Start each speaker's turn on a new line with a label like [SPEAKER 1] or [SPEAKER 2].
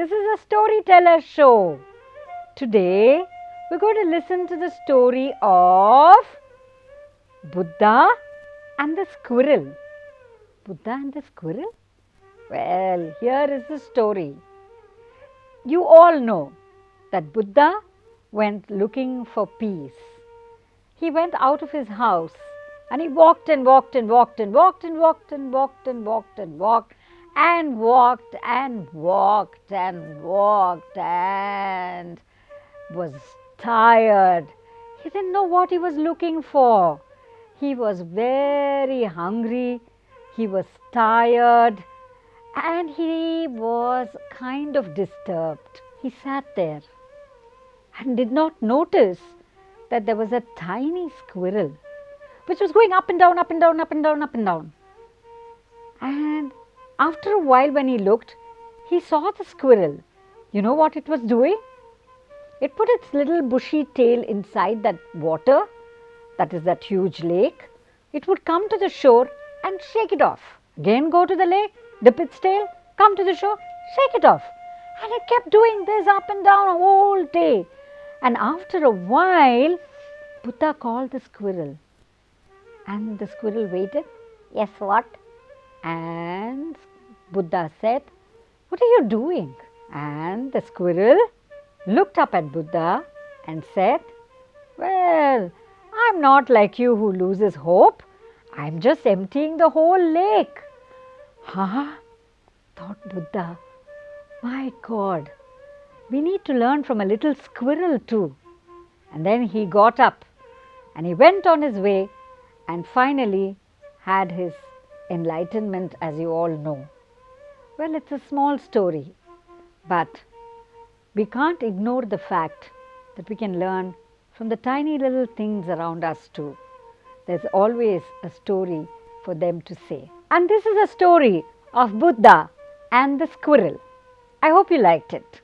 [SPEAKER 1] This is a storyteller show. Today we're going to listen to the story of Buddha and the squirrel. Buddha and the squirrel? Well, here is the story. You all know that Buddha went looking for peace. He went out of his house and he walked and walked and walked and walked and walked and walked and walked and walked and walked and walked and walked and was tired. He didn't know what he was looking for. He was very hungry, he was tired, and he was kind of disturbed. He sat there and did not notice that there was a tiny squirrel which was going up and down, up and down, up and down, up and down. And after a while, when he looked, he saw the squirrel. You know what it was doing? It put its little bushy tail inside that water, that is that huge lake. It would come to the shore and shake it off. Again, go to the lake, dip its tail, come to the shore, shake it off. And it kept doing this up and down all day. And after a while, Buddha called the squirrel. And the squirrel waited. Yes, what? And Buddha said, What are you doing? And the squirrel looked up at Buddha and said, Well, I'm not like you who loses hope. I'm just emptying the whole lake. Huh? thought Buddha. My God, we need to learn from a little squirrel too. And then he got up and he went on his way and finally had his enlightenment, as you all know. Well, it's a small story, but we can't ignore the fact that we can learn from the tiny little things around us too. There's always a story for them to say. And this is a story of Buddha and the squirrel. I hope you liked it.